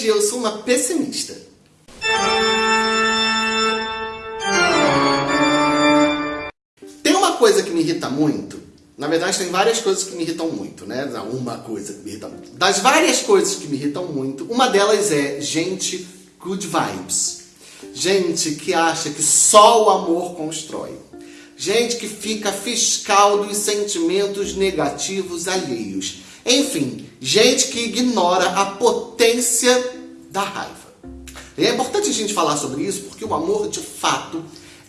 eu sou uma pessimista. Tem uma coisa que me irrita muito. Na verdade, tem várias coisas que me irritam muito, né? Uma coisa que me irrita muito. Das várias coisas que me irritam muito, uma delas é gente good vibes. Gente que acha que só o amor constrói. Gente que fica fiscal dos sentimentos negativos alheios. Enfim, gente que ignora a potência da raiva. E é importante a gente falar sobre isso porque o amor, de fato,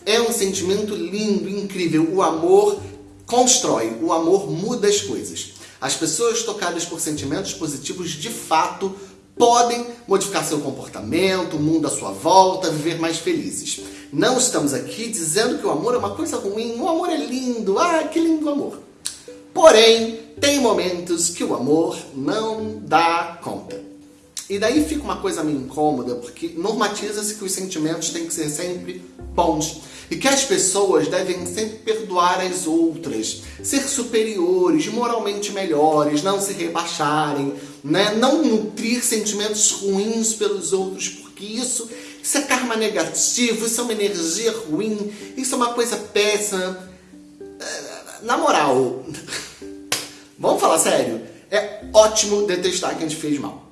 é um sentimento lindo, incrível. O amor constrói, o amor muda as coisas. As pessoas tocadas por sentimentos positivos, de fato, podem modificar seu comportamento, o mundo à sua volta, viver mais felizes. Não estamos aqui dizendo que o amor é uma coisa ruim, o amor é lindo, ah, que lindo amor. Porém, tem momentos que o amor não dá conta. E daí fica uma coisa meio incômoda, porque normatiza-se que os sentimentos têm que ser sempre bons. E que as pessoas devem sempre perdoar as outras, ser superiores, moralmente melhores, não se rebaixarem, né? não nutrir sentimentos ruins pelos outros, porque isso, isso é karma negativo, isso é uma energia ruim, isso é uma coisa péssima. Na moral, vamos falar sério? É ótimo detestar quem te fez mal.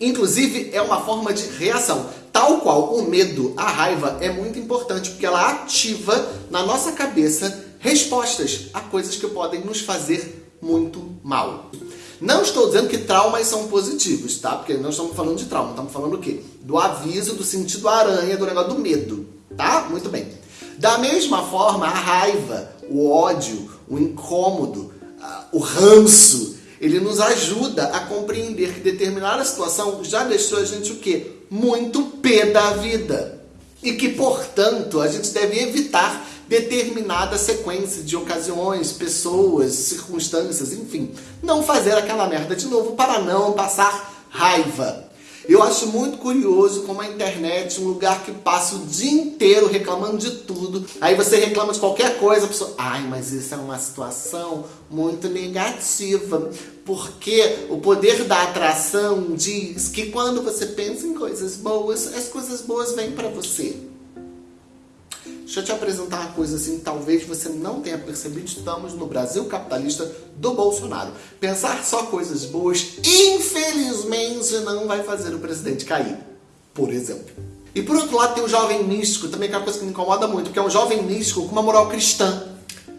Inclusive, é uma forma de reação. Tal qual o medo, a raiva é muito importante, porque ela ativa na nossa cabeça respostas a coisas que podem nos fazer muito mal. Não estou dizendo que traumas são positivos, tá? Porque não estamos falando de trauma, estamos falando o quê? Do aviso, do sentido aranha, do negócio do medo, tá? Muito bem. Da mesma forma, a raiva, o ódio, o incômodo, o ranço, ele nos ajuda a compreender que determinada situação já deixou a gente o quê? Muito pé da vida. E que, portanto, a gente deve evitar determinada sequência de ocasiões, pessoas, circunstâncias, enfim. Não fazer aquela merda de novo para não passar raiva. Eu acho muito curioso como a internet um lugar que passa o dia inteiro reclamando de tudo. Aí você reclama de qualquer coisa, a pessoa, ai, mas isso é uma situação muito negativa. Porque o poder da atração diz que quando você pensa em coisas boas, as coisas boas vêm para você. Deixa eu te apresentar uma coisa assim, talvez você não tenha percebido, estamos no Brasil capitalista do Bolsonaro. Pensar só coisas boas, infelizmente, não vai fazer o presidente cair, por exemplo. E por outro lado tem o jovem místico, também que é uma coisa que me incomoda muito, que é um jovem místico com uma moral cristã.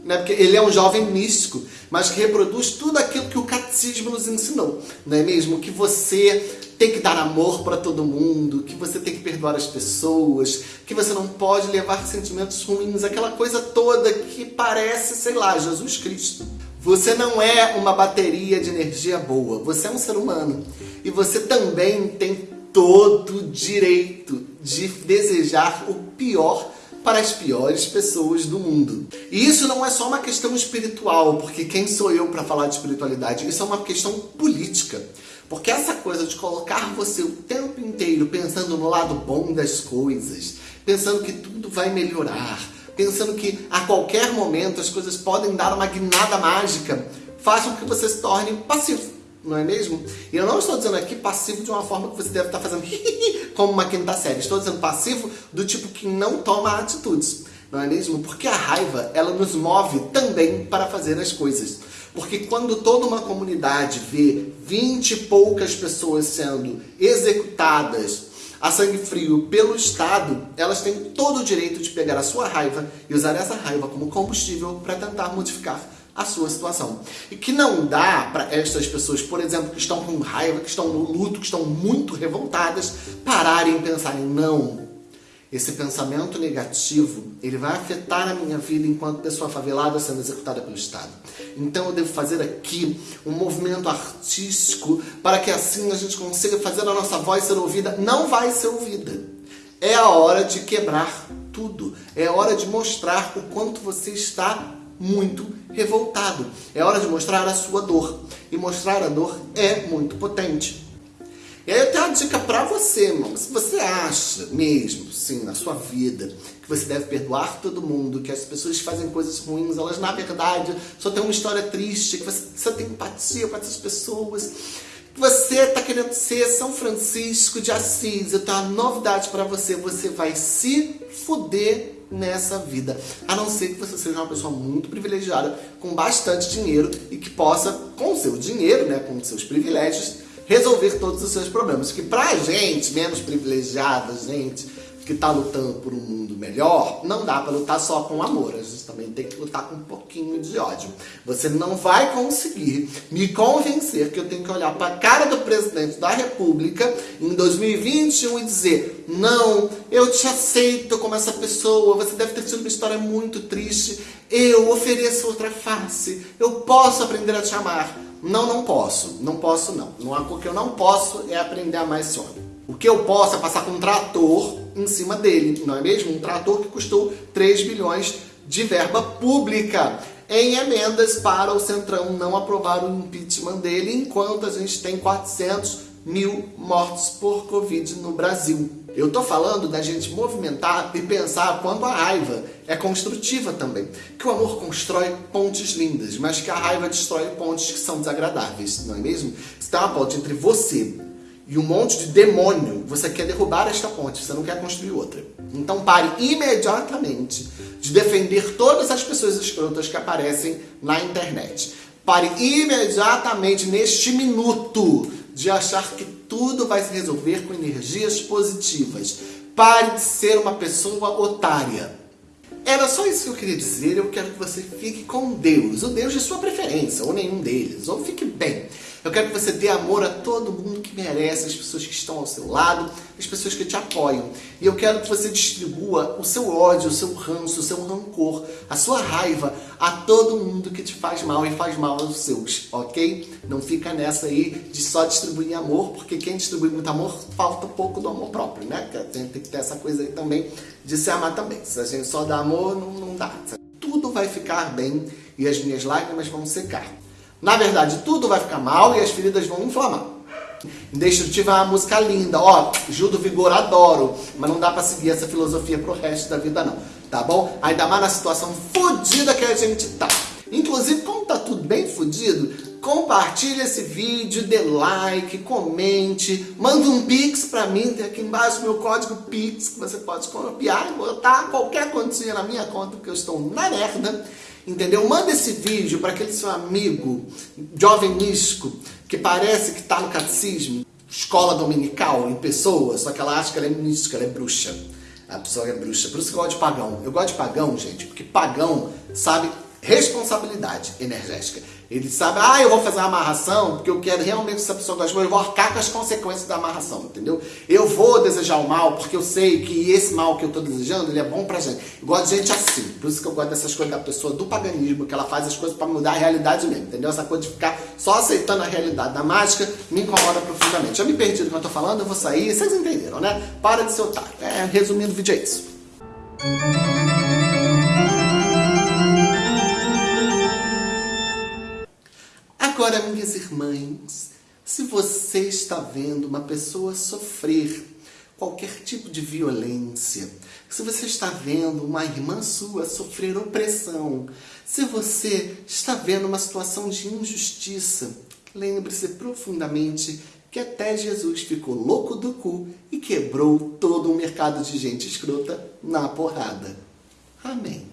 Né? Porque ele é um jovem místico, mas que reproduz tudo aquilo que o catecismo nos ensinou. Não é mesmo? Que você tem que dar amor para todo mundo, que você tem que perdoar as pessoas, que você não pode levar sentimentos ruins, aquela coisa toda que parece, sei lá, Jesus Cristo. Você não é uma bateria de energia boa, você é um ser humano. E você também tem todo o direito de desejar o pior para as piores pessoas do mundo. E isso não é só uma questão espiritual, porque quem sou eu para falar de espiritualidade? Isso é uma questão política. Porque essa coisa de colocar você o tempo inteiro pensando no lado bom das coisas, pensando que tudo vai melhorar, pensando que a qualquer momento as coisas podem dar uma guinada mágica, faz com que você se torne passivo, não é mesmo? E eu não estou dizendo aqui passivo de uma forma que você deve estar fazendo como uma quinta série. Estou dizendo passivo do tipo que não toma atitudes, não é mesmo? Porque a raiva, ela nos move também para fazer as coisas. Porque quando toda uma comunidade vê vinte e poucas pessoas sendo executadas a sangue frio pelo Estado, elas têm todo o direito de pegar a sua raiva e usar essa raiva como combustível para tentar modificar a sua situação. E que não dá para estas pessoas, por exemplo, que estão com raiva, que estão no luto, que estão muito revoltadas, pararem e pensarem, não, esse pensamento negativo, ele vai afetar a minha vida enquanto pessoa favelada sendo executada pelo Estado. Então eu devo fazer aqui um movimento artístico para que assim a gente consiga fazer a nossa voz ser ouvida. Não vai ser ouvida. É a hora de quebrar tudo. É hora de mostrar o quanto você está muito revoltado. É hora de mostrar a sua dor. E mostrar a dor é muito potente. E aí eu tenho uma dica pra você, irmão. Se você acha mesmo, sim, na sua vida, que você deve perdoar todo mundo, que as pessoas fazem coisas ruins, elas na verdade só têm uma história triste, que você, você tem empatia com essas pessoas, Você está querendo ser São Francisco de Assis, eu tenho uma novidade para você, você vai se fuder nessa vida. A não ser que você seja uma pessoa muito privilegiada, com bastante dinheiro e que possa, com seu dinheiro, né, com seus privilégios, resolver todos os seus problemas. Que pra gente, menos privilegiada, gente, que está lutando por um mundo melhor, não dá para lutar só com amor, a gente também tem que lutar com um pouquinho de ódio. Você não vai conseguir me convencer que eu tenho que olhar para a cara do presidente da república em 2021 e dizer não, eu te aceito como essa pessoa, você deve ter tido uma história muito triste, eu ofereço outra face, eu posso aprender a te amar. Não, não posso, não posso não. O que eu não posso é aprender a amar esse homem. O que eu posso é passar com um trator em cima dele, não é mesmo? Um trator que custou 3 bilhões de verba pública em emendas para o Centrão não aprovar o impeachment dele, enquanto a gente tem 400 mil mortos por Covid no Brasil. Eu tô falando da gente movimentar e pensar quando a raiva é construtiva também. Que o amor constrói pontes lindas, mas que a raiva destrói pontes que são desagradáveis, não é mesmo? Se tem uma ponte entre você e um monte de demônio, você quer derrubar esta ponte, você não quer construir outra. Então pare imediatamente de defender todas as pessoas escrotas que aparecem na internet. Pare imediatamente, neste minuto, de achar que tudo vai se resolver com energias positivas. Pare de ser uma pessoa otária. Era só isso que eu queria dizer. Eu quero que você fique com Deus, o Deus de sua preferência, ou nenhum deles, ou fique bem. Eu quero que você dê amor a todo mundo que merece, as pessoas que estão ao seu lado, as pessoas que te apoiam. E eu quero que você distribua o seu ódio, o seu ranço, o seu rancor, a sua raiva a todo mundo que te faz mal e faz mal aos seus, ok? Não fica nessa aí de só distribuir amor, porque quem distribui muito amor, falta pouco do amor próprio, né? A gente tem que ter essa coisa aí também de se amar também. Se a gente só dá amor, não, não dá. Tudo vai ficar bem e as minhas lágrimas vão secar. Na verdade, tudo vai ficar mal e as feridas vão inflamar. Indestrutível é uma música linda, ó, Gil do Vigor adoro, mas não dá pra seguir essa filosofia pro resto da vida não, tá bom? Ainda mais na situação fodida que a gente tá. Inclusive, como tá tudo bem fodido, compartilhe esse vídeo, dê like, comente, manda um Pix pra mim, tem aqui embaixo meu código Pix, que você pode copiar e botar qualquer quantia na minha conta, porque eu estou na merda entendeu? Manda esse vídeo para aquele seu amigo jovem místico que parece que está no catecismo, escola dominical, em pessoa, só que ela acha que ela é mística, ela é bruxa. A pessoa é bruxa. Por isso que eu gosto de pagão. Eu gosto de pagão, gente, porque pagão sabe responsabilidade energética. Ele sabe, ah, eu vou fazer uma amarração porque eu quero realmente que essa pessoa goste, mas eu vou arcar com as consequências da amarração, entendeu? Eu vou desejar o mal porque eu sei que esse mal que eu estou desejando, ele é bom pra gente. Eu gosto de gente assim, por isso que eu gosto dessas coisas da pessoa do paganismo, que ela faz as coisas para mudar a realidade mesmo, entendeu? Essa coisa de ficar só aceitando a realidade da mágica me incomoda profundamente. Eu me perdi do que eu tô falando, eu vou sair, vocês entenderam, né? Para de ser otário. É, resumindo o vídeo é isso. Agora, minhas irmãs, se você está vendo uma pessoa sofrer qualquer tipo de violência, se você está vendo uma irmã sua sofrer opressão, se você está vendo uma situação de injustiça, lembre-se profundamente que até Jesus ficou louco do cu e quebrou todo um mercado de gente escrota na porrada. Amém.